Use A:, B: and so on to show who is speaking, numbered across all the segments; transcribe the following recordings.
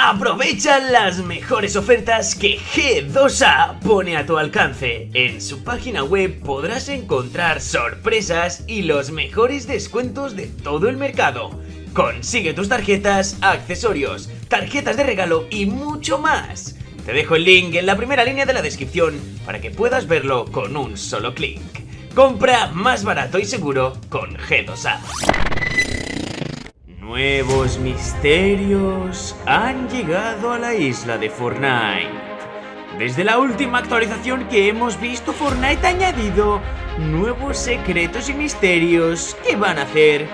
A: Aprovecha las mejores ofertas que G2A pone a tu alcance. En su página web podrás encontrar sorpresas y los mejores descuentos de todo el mercado. Consigue tus tarjetas, accesorios, tarjetas de regalo y mucho más. Te dejo el link en la primera línea de la descripción para que puedas verlo con un solo clic. Compra más barato y seguro con G2A. Nuevos misterios han llegado a la isla de Fortnite. Desde la última actualización que hemos visto, Fortnite ha añadido nuevos secretos y misterios que van a hacer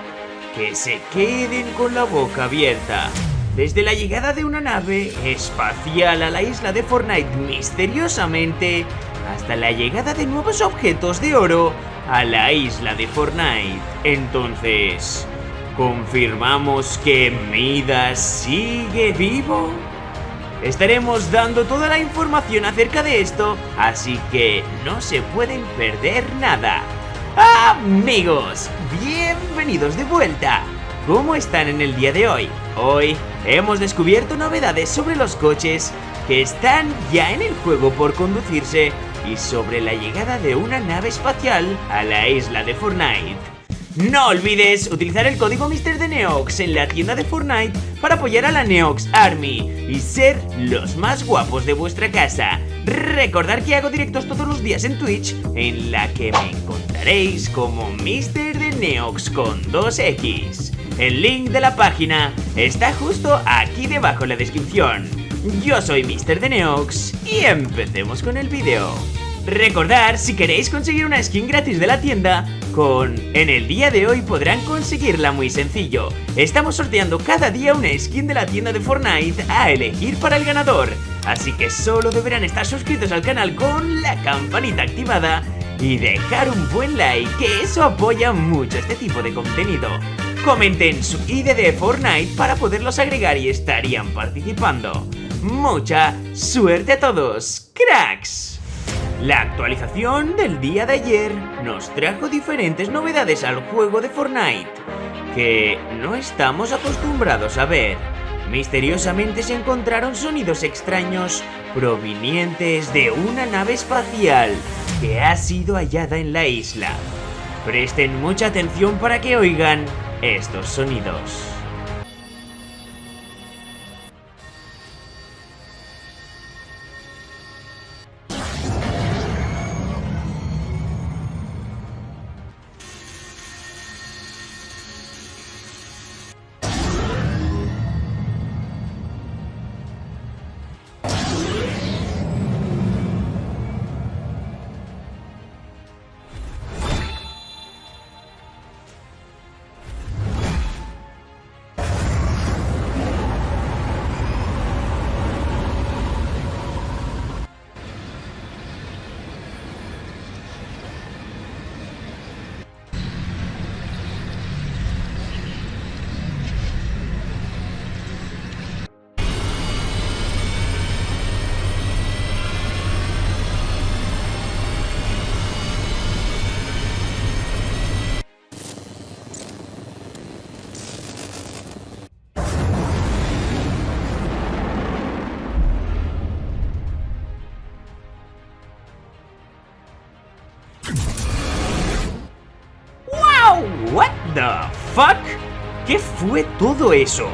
A: que se queden con la boca abierta. Desde la llegada de una nave espacial a la isla de Fortnite misteriosamente, hasta la llegada de nuevos objetos de oro a la isla de Fortnite. Entonces, ¿Confirmamos que Midas sigue vivo? Estaremos dando toda la información acerca de esto, así que no se pueden perder nada. Amigos, bienvenidos de vuelta. ¿Cómo están en el día de hoy? Hoy hemos descubierto novedades sobre los coches que están ya en el juego por conducirse y sobre la llegada de una nave espacial a la isla de Fortnite. No olvides utilizar el código MrDeneox en la tienda de Fortnite para apoyar a la Neox Army y ser los más guapos de vuestra casa. Recordar que hago directos todos los días en Twitch, en la que me encontraréis como MrDeneox con 2X. El link de la página está justo aquí debajo en la descripción. Yo soy MrDeneox y empecemos con el vídeo. Recordar, si queréis conseguir una skin gratis de la tienda, con En el día de hoy podrán conseguirla muy sencillo. Estamos sorteando cada día una skin de la tienda de Fortnite a elegir para el ganador. Así que solo deberán estar suscritos al canal con la campanita activada y dejar un buen like, que eso apoya mucho este tipo de contenido. Comenten su ID de Fortnite para poderlos agregar y estarían participando. Mucha suerte a todos, cracks. La actualización del día de ayer nos trajo diferentes novedades al juego de Fortnite que no estamos acostumbrados a ver. Misteriosamente se encontraron sonidos extraños provenientes de una nave espacial que ha sido hallada en la isla. Presten mucha atención para que oigan estos sonidos. Fue todo eso?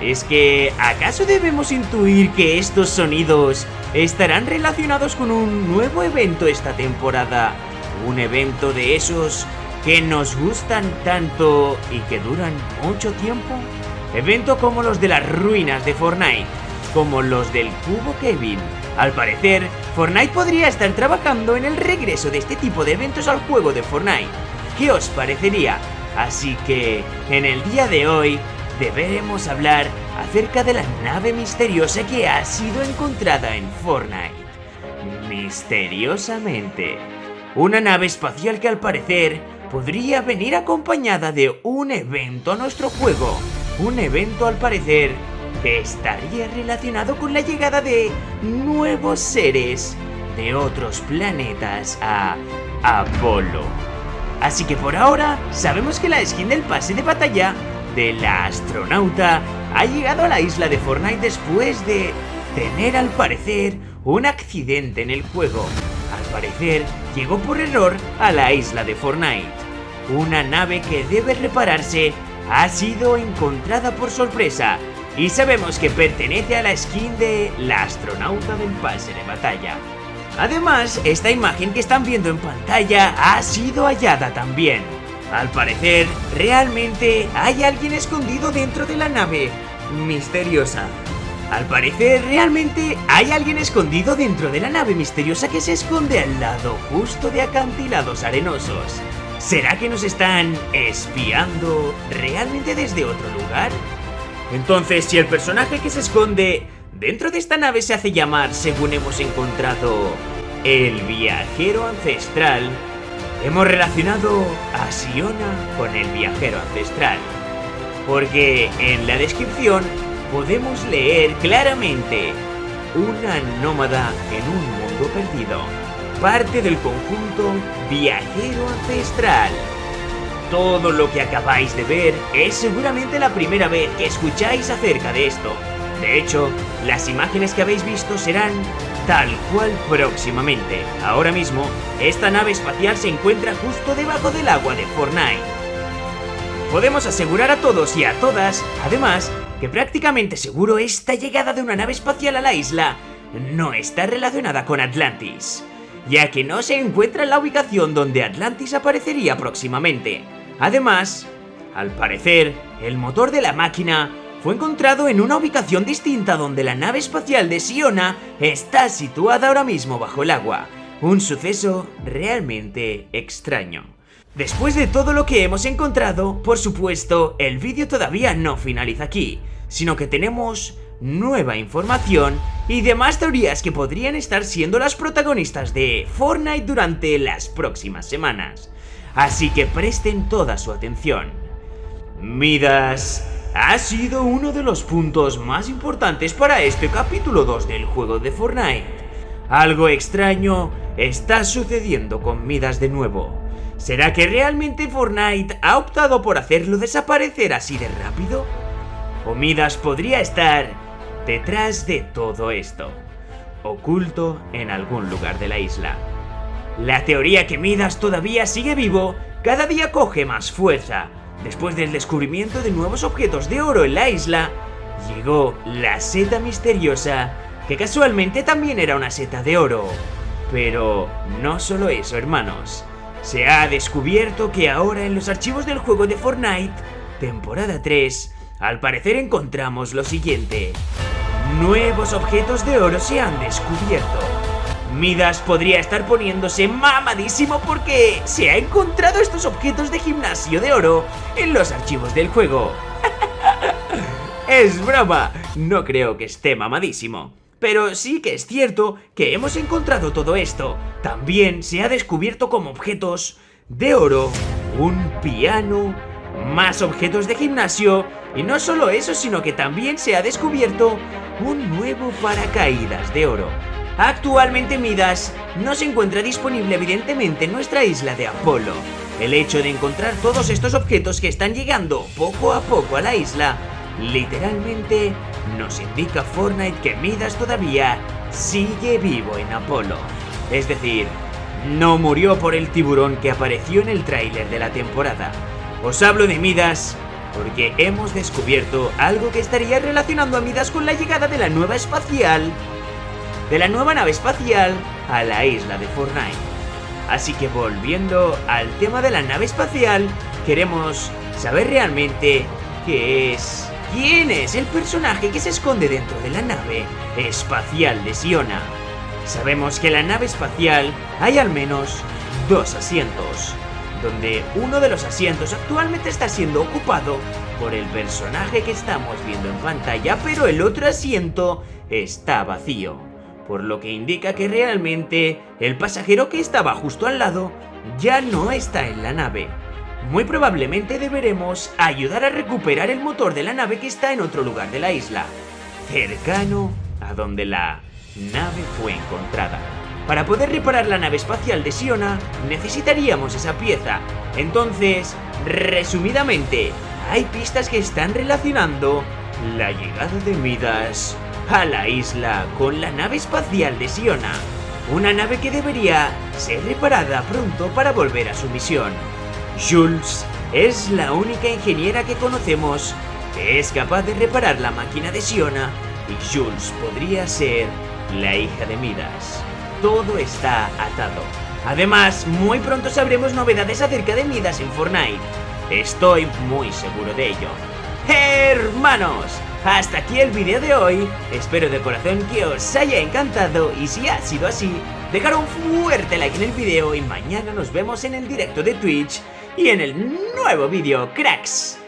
A: ¿Es que acaso debemos intuir que estos sonidos estarán relacionados con un nuevo evento esta temporada? Un evento de esos que nos gustan tanto y que duran mucho tiempo? Evento como los de las ruinas de Fortnite, como los del cubo Kevin. Al parecer, Fortnite podría estar trabajando en el regreso de este tipo de eventos al juego de Fortnite. ¿Qué os parecería? Así que, en el día de hoy, deberemos hablar acerca de la nave misteriosa que ha sido encontrada en Fortnite. Misteriosamente. Una nave espacial que al parecer podría venir acompañada de un evento a nuestro juego. Un evento al parecer que estaría relacionado con la llegada de nuevos seres de otros planetas a Apolo. Así que por ahora sabemos que la skin del pase de batalla de la astronauta ha llegado a la isla de Fortnite después de tener al parecer un accidente en el juego. Al parecer llegó por error a la isla de Fortnite. Una nave que debe repararse ha sido encontrada por sorpresa y sabemos que pertenece a la skin de la astronauta del pase de batalla. Además, esta imagen que están viendo en pantalla ha sido hallada también. Al parecer, realmente hay alguien escondido dentro de la nave misteriosa. Al parecer, realmente hay alguien escondido dentro de la nave misteriosa que se esconde al lado justo de acantilados arenosos. ¿Será que nos están espiando realmente desde otro lugar? Entonces, si el personaje que se esconde dentro de esta nave se hace llamar, según hemos encontrado, el viajero ancestral, hemos relacionado a Siona con el viajero ancestral. Porque en la descripción podemos leer claramente una nómada en un mundo perdido, parte del conjunto viajero ancestral. Todo lo que acabáis de ver es seguramente la primera vez que escucháis acerca de esto. De hecho, las imágenes que habéis visto serán tal cual próximamente. Ahora mismo, esta nave espacial se encuentra justo debajo del agua de Fortnite. Podemos asegurar a todos y a todas, además, que prácticamente seguro esta llegada de una nave espacial a la isla no está relacionada con Atlantis, ya que no se encuentra en la ubicación donde Atlantis aparecería próximamente. Además, al parecer, el motor de la máquina fue encontrado en una ubicación distinta donde la nave espacial de Siona está situada ahora mismo bajo el agua. Un suceso realmente extraño. Después de todo lo que hemos encontrado, por supuesto, el vídeo todavía no finaliza aquí, sino que tenemos nueva información y demás teorías que podrían estar siendo las protagonistas de Fortnite durante las próximas semanas así que presten toda su atención. Midas ha sido uno de los puntos más importantes para este capítulo 2 del juego de Fortnite. Algo extraño está sucediendo con Midas de nuevo. ¿Será que realmente Fortnite ha optado por hacerlo desaparecer así de rápido? ¿O Midas podría estar detrás de todo esto, oculto en algún lugar de la isla? La teoría que Midas todavía sigue vivo cada día coge más fuerza. Después del descubrimiento de nuevos objetos de oro en la isla, llegó la seta misteriosa, que casualmente también era una seta de oro. Pero no solo eso, hermanos. Se ha descubierto que ahora en los archivos del juego de Fortnite, temporada 3, al parecer encontramos lo siguiente. Nuevos objetos de oro se han descubierto. Midas podría estar poniéndose mamadísimo porque se ha encontrado estos objetos de gimnasio de oro en los archivos del juego. es broma, no creo que esté mamadísimo. Pero sí que es cierto que hemos encontrado todo esto. También se ha descubierto como objetos de oro un piano, más objetos de gimnasio y no solo eso, sino que también se ha descubierto un nuevo paracaídas de oro. Actualmente Midas no se encuentra disponible evidentemente en nuestra isla de Apolo. El hecho de encontrar todos estos objetos que están llegando poco a poco a la isla, literalmente nos indica Fortnite que Midas todavía sigue vivo en Apolo. Es decir, no murió por el tiburón que apareció en el tráiler de la temporada. Os hablo de Midas porque hemos descubierto algo que estaría relacionando a Midas con la llegada de la nueva espacial de la nueva nave espacial a la isla de Fortnite. Así que volviendo al tema de la nave espacial, queremos saber realmente qué es, quién es el personaje que se esconde dentro de la nave espacial de Siona. Sabemos que en la nave espacial hay al menos dos asientos, donde uno de los asientos actualmente está siendo ocupado por el personaje que estamos viendo en pantalla, pero el otro asiento está vacío por lo que indica que realmente el pasajero que estaba justo al lado ya no está en la nave. Muy probablemente deberemos ayudar a recuperar el motor de la nave que está en otro lugar de la isla, cercano a donde la nave fue encontrada. Para poder reparar la nave espacial de Siona, necesitaríamos esa pieza. Entonces, resumidamente, hay pistas que están relacionando la llegada de Midas a la isla con la nave espacial de Siona. Una nave que debería ser reparada pronto para volver a su misión. Jules es la única ingeniera que conocemos que es capaz de reparar la máquina de Siona y Jules podría ser la hija de Midas. Todo está atado. Además, muy pronto sabremos novedades acerca de Midas en Fortnite. Estoy muy seguro de ello. Hermanos, hasta aquí el vídeo de hoy. Espero de corazón que os haya encantado y si ha sido así, dejar un fuerte like en el vídeo y mañana nos vemos en el directo de Twitch y en el nuevo vídeo, cracks.